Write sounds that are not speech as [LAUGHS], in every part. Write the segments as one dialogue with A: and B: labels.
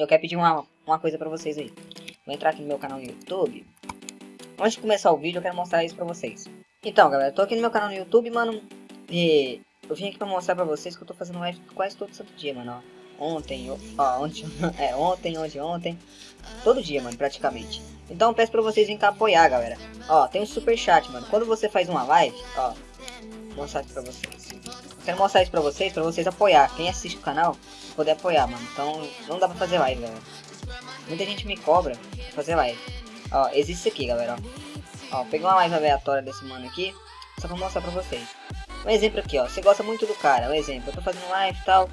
A: eu quero pedir uma, uma coisa pra vocês aí. Vou entrar aqui no meu canal no YouTube. Antes de começar o vídeo, eu quero mostrar isso pra vocês. Então, galera, tô aqui no meu canal no YouTube, mano. E eu vim aqui pra mostrar pra vocês que eu tô fazendo live quase todo santo dia, mano. Ontem, ó, ontem, [LAUGHS] é, ontem, ontem, ontem. Todo dia, mano, praticamente. Então eu peço pra vocês virem cá apoiar, galera. Ó, tem um super chat, mano. Quando você faz uma live, ó, vou mostrar aqui pra vocês. Quero mostrar isso pra vocês, pra vocês apoiar. Quem assiste o canal, poder apoiar, mano. Então não dá pra fazer live, galera. Muita gente me cobra pra fazer live. Ó, existe isso aqui, galera, ó. Ó, peguei uma live aleatória desse mano aqui, só pra mostrar pra vocês. Um exemplo aqui, ó. Você gosta muito do cara, um exemplo. Eu tô fazendo live e tal.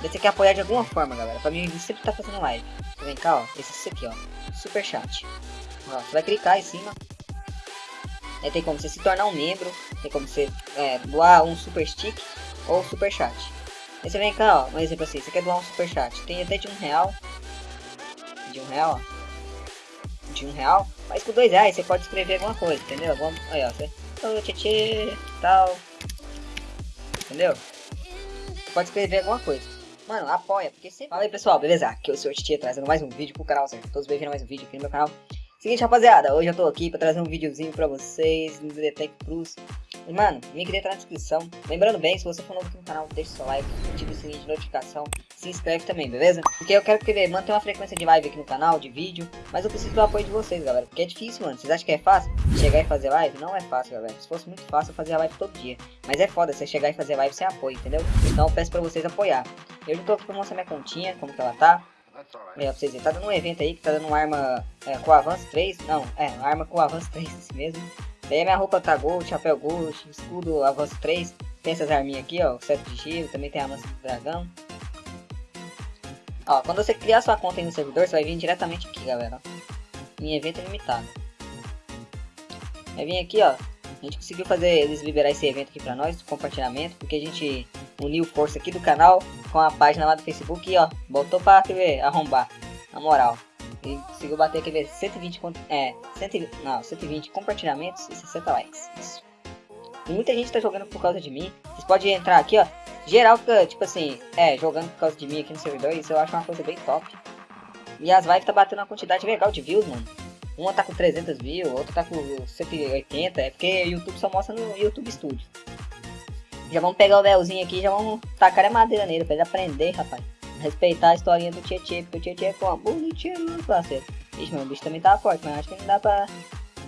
A: Você quer apoiar de alguma forma, galera. Pra mim, sempre tá fazendo live. Vem cá, ó. Esse aqui, ó. Super chat. Ó, você vai clicar em cima. Aí tem como você se tornar um membro. Tem como você é, doar um super stick ou super chat. Aí você vem cá, ó. Um exemplo assim. Você quer doar um super chat. Tem até de um real. De um real, ó. De um real. Mas com dois reais você pode escrever alguma coisa, entendeu? Vamos, aí, ó. Você... Tchê, tal. Entendeu? pode escrever alguma coisa. Mano, apoia, porque sempre... Fala aí, pessoal, beleza? Aqui é o Sr. Titia trazendo mais um vídeo pro canal, certo? Todos bem-vindos a mais um vídeo aqui no meu canal. Seguinte, rapaziada, hoje eu tô aqui pra trazer um videozinho pra vocês no Detect Plus. E, mano, link dentro na descrição. Lembrando bem, se você for novo aqui no canal, deixa seu like, ative o sininho de notificação, se inscreve também, beleza? Porque eu quero que mantenha uma frequência de live aqui no canal, de vídeo, mas eu preciso do apoio de vocês, galera, porque é difícil, mano. Vocês acham que é fácil? Chegar e fazer live? Não é fácil, galera. Se fosse muito fácil, eu fazia live todo dia. Mas é foda você chegar e fazer live sem apoio, entendeu? Então eu peço pra vocês apoiar. Eu já tô aqui pra mostrar minha continha, como que ela tá. É, pra vocês verem, tá dando um evento aí que tá dando uma arma é, com avanço 3. Não, é, uma arma com avanço 3, esse mesmo. Daí minha roupa tá gold, chapéu gold, escudo avanço 3. Tem essas arminhas aqui, ó, seto de giro, também tem a lança do dragão. Ó, quando você criar sua conta aí no servidor, você vai vir diretamente aqui, galera. Em evento limitado. Vai vir aqui, ó. A gente conseguiu fazer eles liberar esse evento aqui pra nós, compartilhamento, porque a gente uniu força aqui do canal com a página lá do Facebook e ó, botou pra ver, arrombar, na moral. E conseguiu bater aqui ver 120, é, 120, não, 120 compartilhamentos e 60 likes. Isso. E muita gente tá jogando por causa de mim. Vocês podem entrar aqui, ó. Geral fica, tipo assim, é, jogando por causa de mim aqui no servidor. Isso eu acho uma coisa bem top. E as lives tá batendo uma quantidade legal de views, mano. Uma tá com 300 views, outra tá com 180. É porque o YouTube só mostra no YouTube Studio. Já vamos pegar o Léozinho aqui já vamos tacar a madeira nele pra ele aprender, rapaz. Respeitar a historinha do Tietê, porque o Tietê é como? Bonitinho, meu parceiro. Ixi, meu bicho também tá forte, mas acho que não dá pra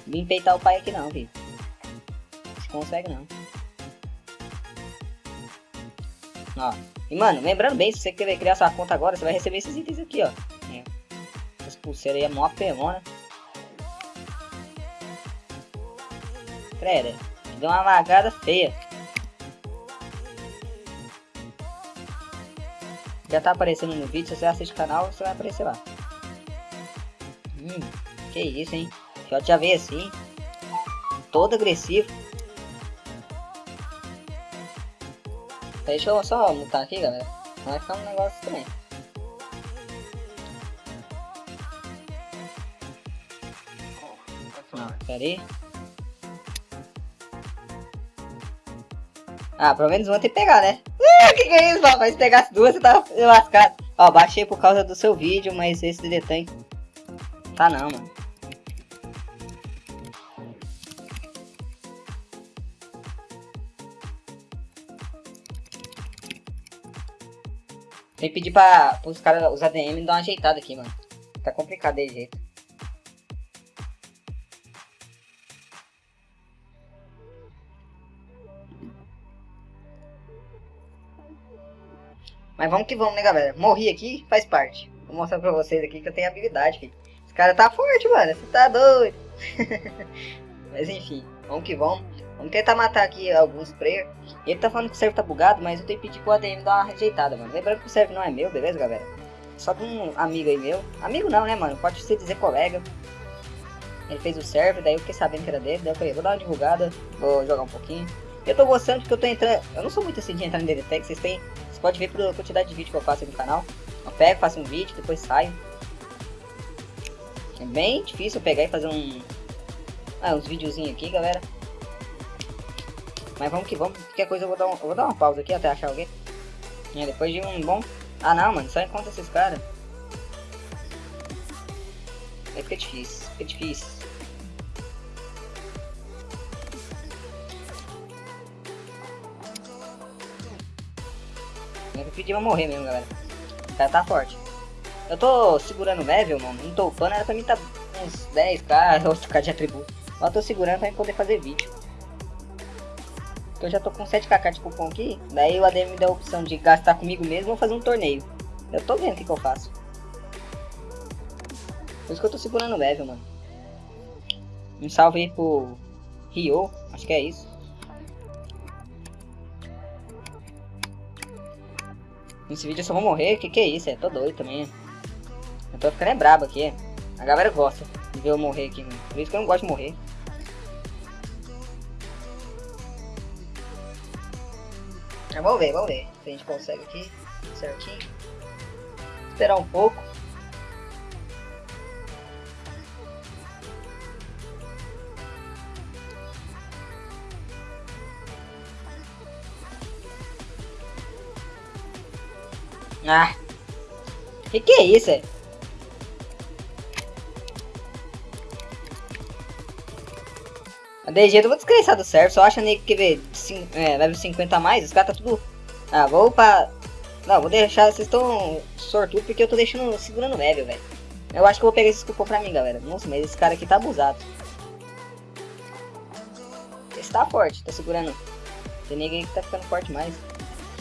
A: me peitar o pai aqui não, viu? Se consegue não. Ó. E mano, lembrando bem, se você querer criar sua conta agora, você vai receber esses itens aqui, ó. É. Essa pulseira aí é mó apelona. Credo, deu uma lagada feia. Já tá aparecendo no vídeo, se você assiste o canal, você vai aparecer lá. Hum, que isso, hein? Shot já veio assim. Todo agressivo. Deixa eu só mutar aqui, galera. Vai ficar um negócio também. Não, pera aí. Ah, pelo menos uma tem que pegar, né? que que é isso, rapaz? Se pegasse duas, você tava lascado. Ó, baixei por causa do seu vídeo, mas esse detalhe tá não, mano. Tem que pedir pra, os caras, os ADM, dar uma ajeitada aqui, mano. Tá complicado de jeito. Mas vamos que vamos, né, galera? Morri aqui, faz parte. Vou mostrar pra vocês aqui que eu tenho habilidade, filho. Esse cara tá forte, mano. Você tá doido. [LAUGHS] mas enfim, vamos que vamos. Vamos tentar matar aqui alguns players. Ele tá falando que o server tá bugado, mas eu tenho que pedir pro ADM dar uma rejeitada, mano. Lembrando que o server não é meu, beleza, galera? Só de um amigo aí meu. Amigo não, né, mano? Pode ser dizer colega. Ele fez o server, daí eu fiquei sabendo que era dele. Daí eu falei, vou dar uma divulgada, vou jogar um pouquinho. Eu tô gostando porque eu tô entrando... Eu não sou muito assim de entrar em DDTech, vocês têm pode ver pela quantidade de vídeo que eu faço no canal. Eu pego, faço um vídeo, depois saio. É bem difícil pegar e fazer um... Ah, uns videozinhos aqui, galera. Mas vamos que vamos. Qualquer coisa eu vou dar, um, eu vou dar uma pausa aqui até achar alguém. É, depois de um bom... Ah não, mano, só encontra esses caras. Vai difícil, fica difícil. Pedi pra morrer mesmo, galera. O cara tá forte. Eu tô segurando o level, mano. Não tô upando, era pra mim tá uns 10k, 8k de atributo. Mas tô segurando pra mim poder fazer vídeo. Eu já tô com 7kk de cupom aqui. Daí o ADM me deu a opção de gastar comigo mesmo ou fazer um torneio. Eu tô vendo o que, que eu faço. Por isso que eu tô segurando o level, mano. Um salve aí pro Rio, acho que é isso. Nesse vídeo eu só vou morrer, que que é isso? É, tô doido também. Eu tô ficando é brabo aqui. A galera gosta de ver eu morrer aqui. Por isso que eu não gosto de morrer. Vamos ver, vamos ver se a gente consegue aqui certinho. Esperar um pouco. Ah. Que que é isso, é? A DG eu vou descreçar do server, só acha nem que ver é, level 50 a mais, os caras tá tudo... Ah, vou pra... Não, vou deixar, vocês estão sortudos porque eu tô deixando, segurando level, velho. Eu acho que vou pegar esse cupom pra mim, galera. Nossa, mas esse cara aqui tá abusado. Esse tá forte, tá segurando. Tem ninguém que tá ficando forte mais.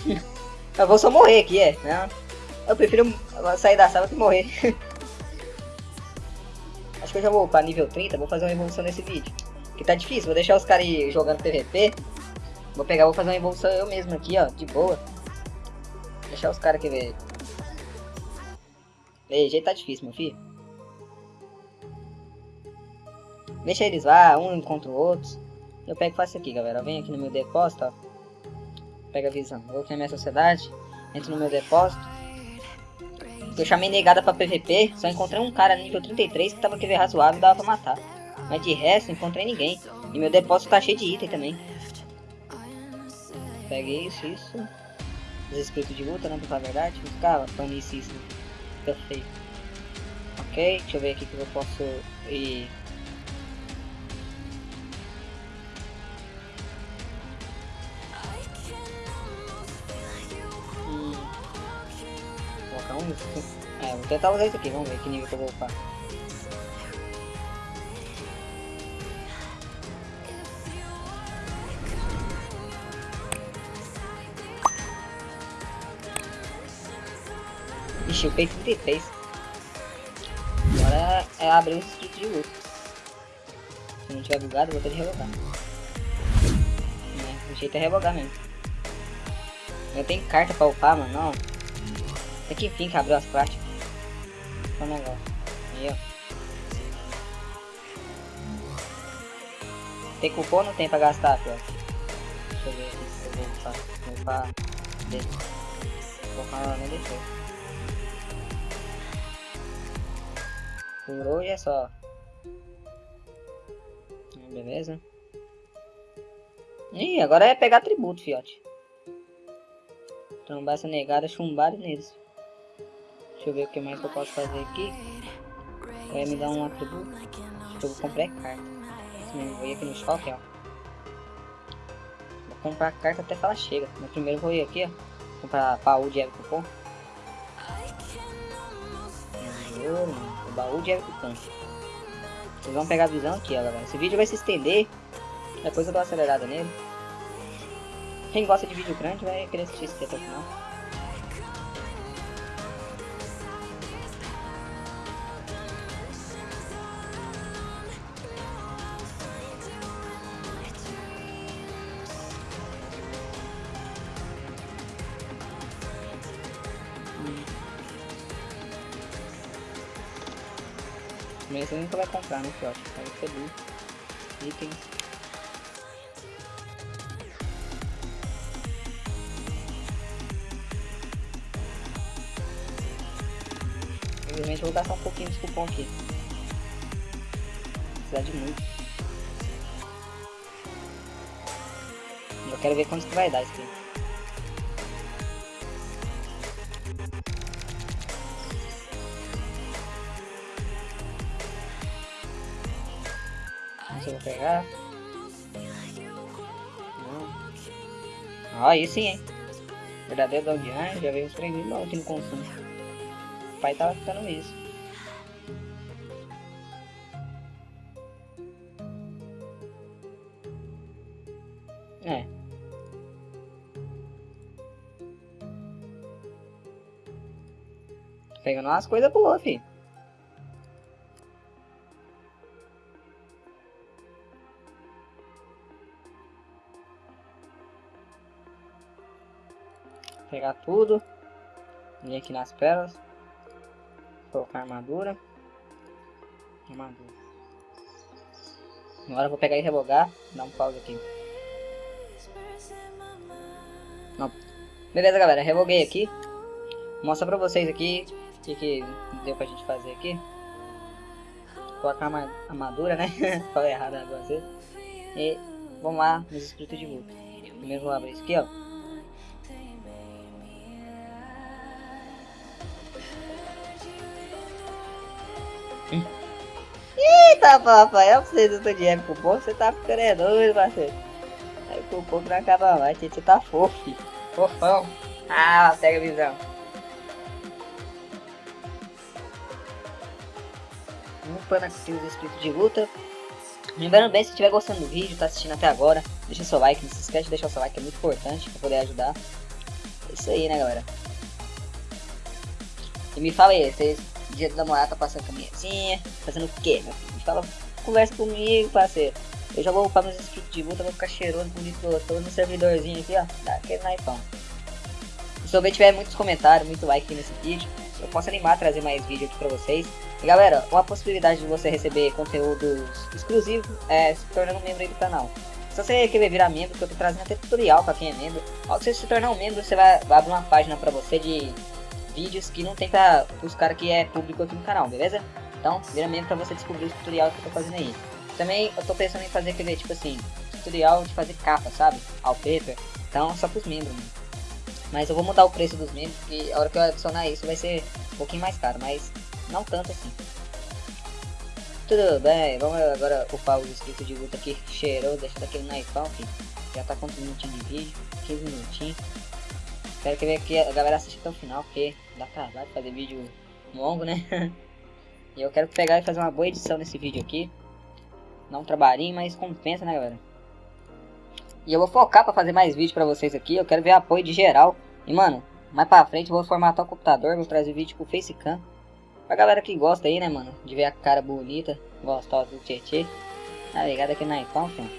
A: [LAUGHS] Eu vou só morrer aqui, é. Não. Eu prefiro sair da sala que morrer. [LAUGHS] Acho que eu já vou para nível 30, vou fazer uma evolução nesse vídeo. Que tá difícil, vou deixar os caras jogando PVP. Vou pegar, vou fazer uma evolução eu mesmo aqui, ó, de boa. Deixar os caras aqui ver. Ei, jeito tá difícil, meu filho. Deixa eles lá, um contra o outro. Eu pego e faço aqui, galera. Vem aqui no meu depósito, ó. Pega a visão. Vou aqui na minha sociedade. Entro no meu depósito. Eu chamei negada pra PVP. Só encontrei um cara nível 33 que tava QV razoável e dava pra matar. Mas de resto, não encontrei ninguém. E meu depósito tá cheio de item também. Peguei isso, isso. Os espíritos de luta, né? Pra verdade. Ficar panice isso. Fica feio. Ok, deixa eu ver aqui que eu posso ir. É, vou tentar usar isso aqui, vamos ver que nível que eu vou upar. Ixi, eu peguei 33. Agora é abrir um inscrito de luta. Se não tiver bugado, vou ter de revogar. É, o jeito é revogar mesmo. Eu tenho carta pra upar, mano. Não. Até que enfim que abriu as práticas. Só um negócio. Ó. Tem cupom ou não tem pra gastar, pior? Deixa eu ver aqui se eu vou upar. Vou upar. Vou upar, não deixou. Por hoje é só. Beleza. Ih, agora é pegar tributo, fiote. Trombar essa negada, chumbar neles. Deixa eu ver o que mais eu posso fazer aqui. Vai me dar um atributo. Acho que eu vou comprar carta. Vou ir aqui no shopping, ó. Vou comprar carta até que ela chega. Mas primeiro vou ir aqui, ó. Comprar baú de Evo Cupom. O baú de Evo Cupom. Vocês vão pegar a visão aqui, ó, galera. Esse vídeo vai se estender. Depois eu dou uma acelerada nele. Quem gosta de vídeo grande vai querer assistir esse até o final. Nunca vai comprar, né, Fiote? Vai receber itens. Infelizmente vou gastar um pouquinho de cupom aqui. Precisar de muito. Eu quero ver quanto que vai dar isso aqui. Pegar. Não. aí sim, hein. Verdadeiro dog já veio uns 3 mil aqui no consumo. O pai tava ficando isso. É. Pegando umas coisas boas, filho. Pegar tudo. Vir aqui nas pérolas. Colocar armadura. Armadura. Agora eu vou pegar e revogar. Dar um pause aqui. Não. Beleza, galera. Revoguei aqui. Vou mostrar pra vocês aqui o que, que deu pra gente fazer aqui. Colocar a armadura, né? [LAUGHS] Falei errado agora. E vamos lá nos escritos de luta. Primeiro vou abrir isso aqui, ó. Eita, papai, é pra vocês, tô de época, pô, você tá ficando é doido, parceiro. Aí não acaba mais, você tá fofo, filho. fofão. Ah, pega a visão. upando aqui os inscritos de luta. Lembrando bem, se estiver gostando do vídeo, tá assistindo até agora, deixa seu like, não se esquece de deixar seu like, é muito importante para poder ajudar. É isso aí, né, galera? E me fala aí, vocês, dia da namorada tá passando caminhazinha, fazendo o quê, meu filho? Fala, conversa comigo, parceiro. Eu já vou upar meus inscritos de luta, vou ficar cheiroso, bonito, todo no servidorzinho aqui, ó, dá aquele naipão. Se eu tiver muitos comentários, muito like nesse vídeo, eu posso animar a trazer mais vídeo aqui pra vocês. E galera, uma possibilidade de você receber conteúdos exclusivos é se tornando membro aí do canal. Se você querer virar membro, que eu tô trazendo até tutorial pra quem é membro, ao você se tornar um membro, você vai, vai abrir uma página pra você de vídeos que não tem pra os caras que é público aqui no canal, beleza? Então, vira membro pra você descobrir o tutorial que eu tô fazendo aí. Também eu tô pensando em fazer aquele, tipo assim, tutorial de fazer capa, sabe? Wallpaper. Então, só pros membros, mano. Mas eu vou mudar o preço dos membros, porque a hora que eu adicionar isso vai ser um pouquinho mais caro, mas não tanto assim. Tudo bem, vamos agora upar os inscritos de luta aqui, cheirou, deixa daquele naipão, filho. Já tá com um minutinhos de vídeo, 15 minutinhos. Espero que, que a galera assista até o final, porque dá trabalho fazer vídeo longo, né? [LAUGHS] e eu quero pegar e fazer uma boa edição nesse vídeo aqui. Dá um trabalhinho, mas compensa, né, galera? E eu vou focar pra fazer mais vídeo pra vocês aqui. Eu quero ver apoio de geral. E, mano, mais pra frente eu vou formatar o computador. Vou trazer vídeo pro Facecam. Pra galera que gosta aí, né, mano? De ver a cara bonita, gostosa do Tietê. Tá ligado aqui na iPhone, filho.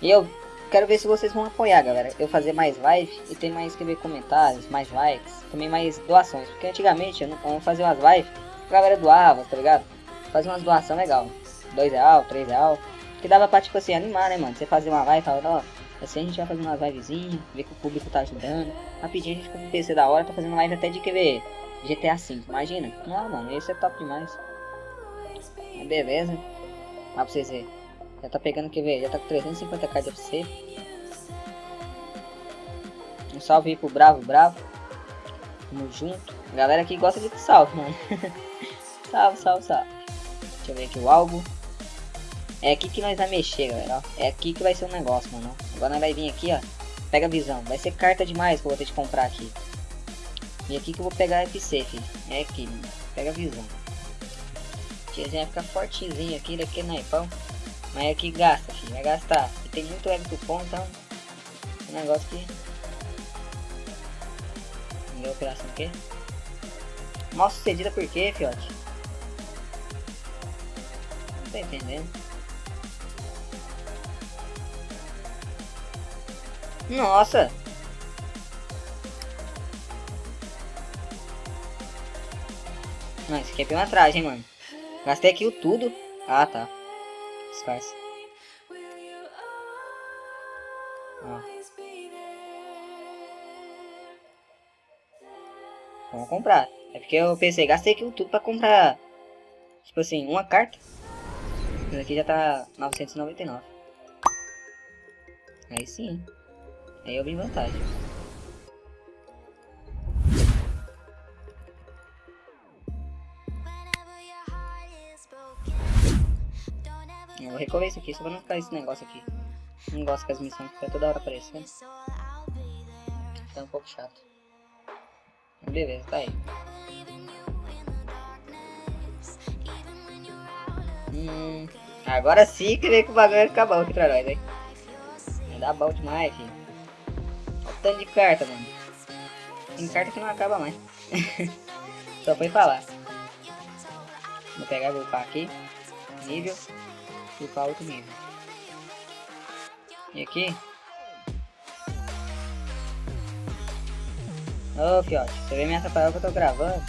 A: E eu quero ver se vocês vão apoiar, galera. Eu fazer mais live e ter mais escrever comentários, mais likes, também mais doações. Porque antigamente eu não, eu fazia umas lives, a galera doava, tá ligado? Fazia umas doações legal. 2 real, 3 real. Que dava pra, tipo assim, animar, né, mano? Você fazer uma live falar, ó, assim a gente vai fazer uma livezinha, ver que o público tá ajudando. Rapidinho a gente com o PC da hora, tá fazendo live até de QV GTA V, imagina. Não, mano, esse é top demais. Beleza. Ó pra vocês verem. Já tá pegando QV, já tá com 350k de FC. Um salve aí pro Bravo, Bravo. Tamo junto. Galera que gosta de salve, mano. [LAUGHS] salve, salve, salve. Deixa eu ver aqui o álbum. É aqui que nós vai mexer, galera, ó. É aqui que vai ser o um negócio, mano. Agora nós vai vir aqui, ó. Pega a visão. Vai ser carta demais que eu vou ter de comprar aqui. E aqui que eu vou pegar a FC, filho. É aqui, mano. Pega a visão. Tiazinha vai ficar fortezinho aqui, daqui no iPhone. Mas aqui gasta, filho. Vai gastar. E tem muito web cupom, então... É um negócio que... Minha operação aqui. Mal sucedida por quê, fiote? Não tô entendendo. Nossa! Não, isso aqui é pilantragem, mano. Gastei aqui o tudo. Ah, tá. Disfarce. Vamos comprar. É porque eu pensei, gastei aqui o tudo pra comprar. Tipo assim, uma carta. Isso aqui já tá 999. Aí sim. Aí eu vi vantagem. Vou recorrer isso aqui, só pra não ficar esse negócio aqui. Não gosto que as missões ficam toda hora aparecendo. Fica um pouco chato. Beleza, tá aí. Hum, agora sim que que o bagulho vai ficar bom aqui pra nós, hein? Vai dar bom demais, filho. Olha o tanto de carta, mano. Tem carta que não acaba mais. [LAUGHS] Só foi falar. Vou pegar vou upar aqui. Nível. Upar outro nível. E aqui. Ô, oh, fiote. Você vem me atrapalhar que eu tô gravando.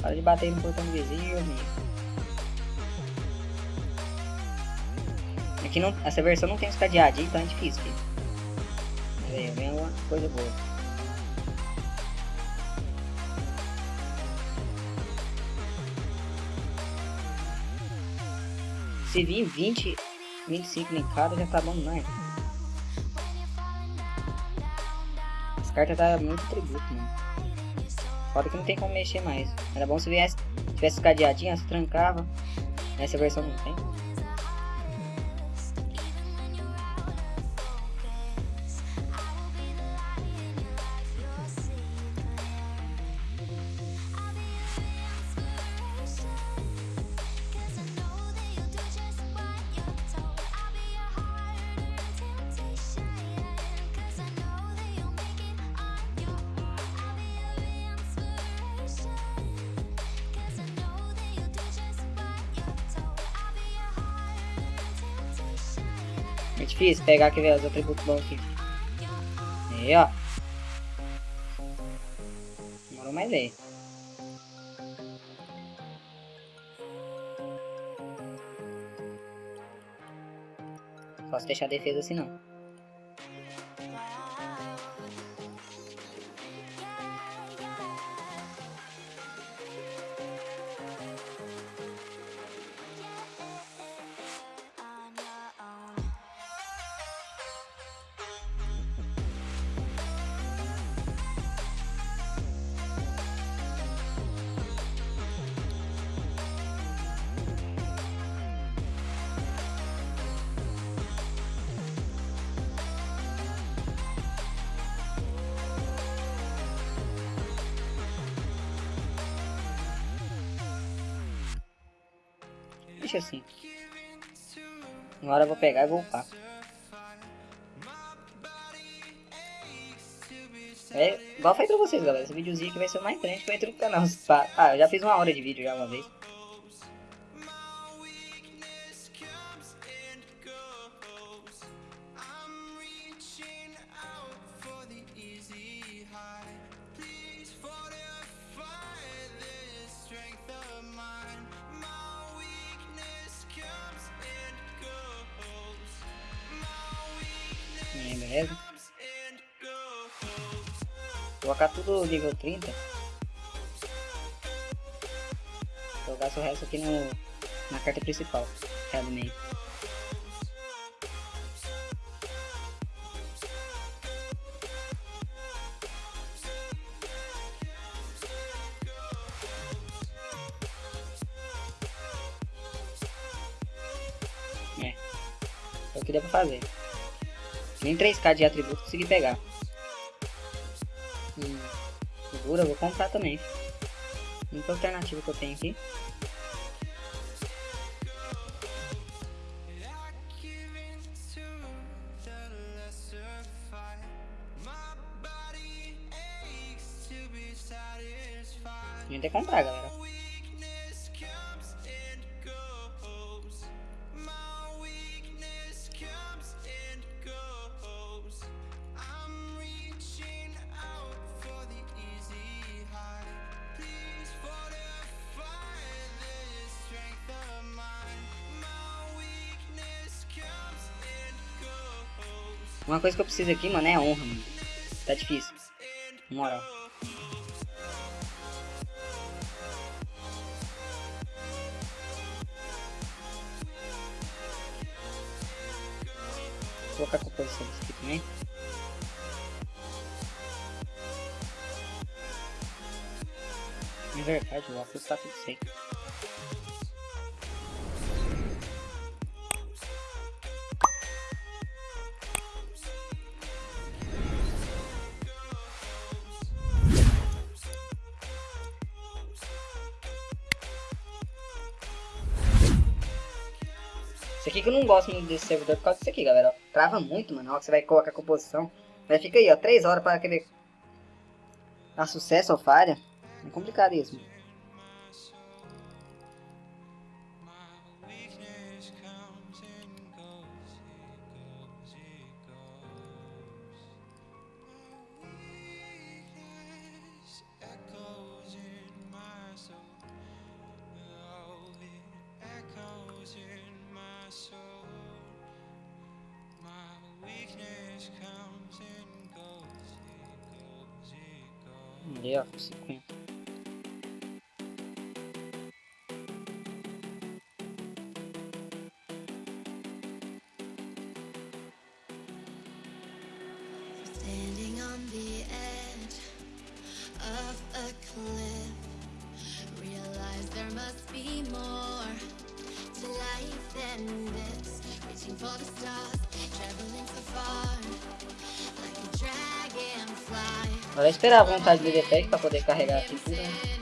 A: Para de bater no portão vizinho, amigo. Aqui não, essa versão não tem os cadeadinhos, então é difícil, filho. Vem alguma coisa boa. Se vir 20, 25 em cada, já tá bom demais. As cartas tá muito tributo, mano. Foda que não tem como mexer mais. Era bom se viesse, tivesse cadeadinho, se trancava. Nessa versão não tem. É difícil pegar aqui, ver os atributos bons aqui. Aí, ó. Demorou mais aí. Posso deixar a defesa assim não. Deixa assim. Agora eu vou pegar e vou upar. É, igual falei pra vocês, galera. Esse videozinho aqui vai ser mais triste que entro no canal. [LAUGHS] Ah, eu já fiz uma hora de vídeo já uma vez. Beleza? Colocar tudo nível 30. Jogar o resto aqui no, na carta principal, que. 3k de atributo consegui pegar. Hum, segura, vou comprar também. Única alternativa que eu tenho aqui. A gente tem que comprar, galera. Uma coisa que eu preciso aqui, mano, é honra, mano. Tá difícil. Moral. Vou colocar a composição aqui também. É verdade, o óculos tá tudo seco. Gosto muito desse servidor por causa disso aqui, galera. Trava muito, mano. Ó, que você vai colocar a composição. Mas fica aí, ó. 3 horas para querer dar sucesso ou falha. É complicado isso, mano.
B: Must be more to life than this. Reaching for the stars, traveling so far, like a dragonfly.
A: Esperar a vontade do DPEG pra poder carregar aqui tudo,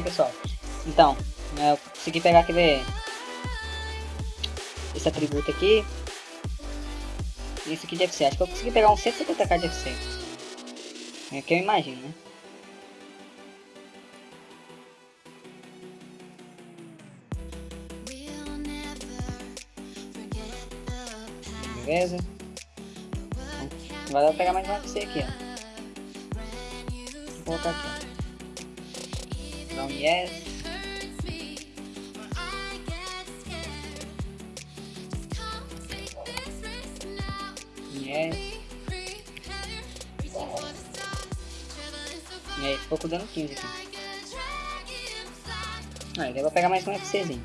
A: aí, pessoal. Então, é, eu consegui pegar aquele... Esse atributo aqui. E esse aqui de FC. Acho que eu consegui pegar uns 150k de FC. É que eu imagino, né? Beleza? Vai dar pra pegar mais um FC aqui, ó. Vou colocar aqui, Dá um yes.
B: far
A: E aí, ficou com dano 15 aqui.
B: like a dragonfly.
A: Aí, eu vou pegar mais um FCzinho.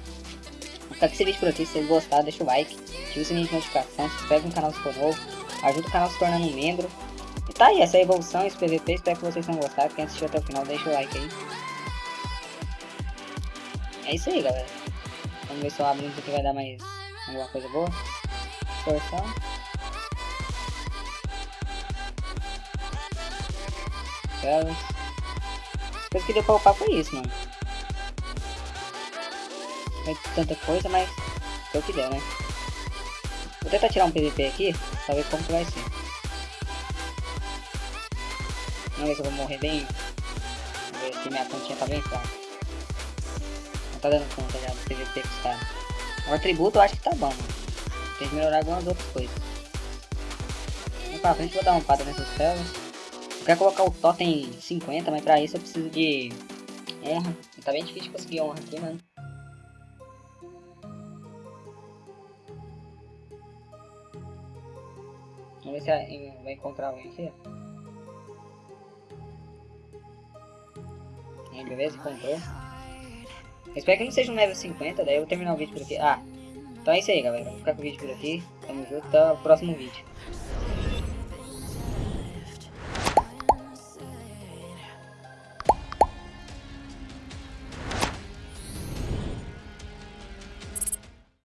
A: Vou ficar com esse vídeo por aqui. Se vocês gostaram, deixa o like. Ativa o sininho de notificação. Se inscreve no canal se for novo. Ajuda o canal se tornando um membro. E tá aí, essa é a evolução, esse PVP. Espero que vocês tenham gostado. Quem assistiu até o final, deixa o like aí. É isso aí, galera. Vamos ver se eu abro aqui vai dar mais alguma coisa boa. Torção. Telas. Coisa que deu pra upar foi isso, mano. Não é tanta coisa, mas foi o que deu, né? Vou tentar tirar um PVP aqui, pra ver como que vai ser. Vamos ver se eu vou morrer bem. Vamos ver se minha pontinha tá bem fraca. Tá dando conta já do que está. O atributo eu acho que tá bom, mano. Tem que melhorar algumas outras coisas. Vamos pra frente, vou dar uma pada nessas telas. Eu quero colocar o totem 50, mas pra isso eu preciso de honra. Tá bem difícil conseguir honra aqui, mano. Vamos ver se vai encontrar alguém aqui. Aí, beleza, encontrou. Espero que não seja um level 50, daí eu vou terminar o vídeo por aqui. Ah, então é isso aí, galera. Vou ficar com o vídeo por aqui. Tamo junto, até o próximo vídeo.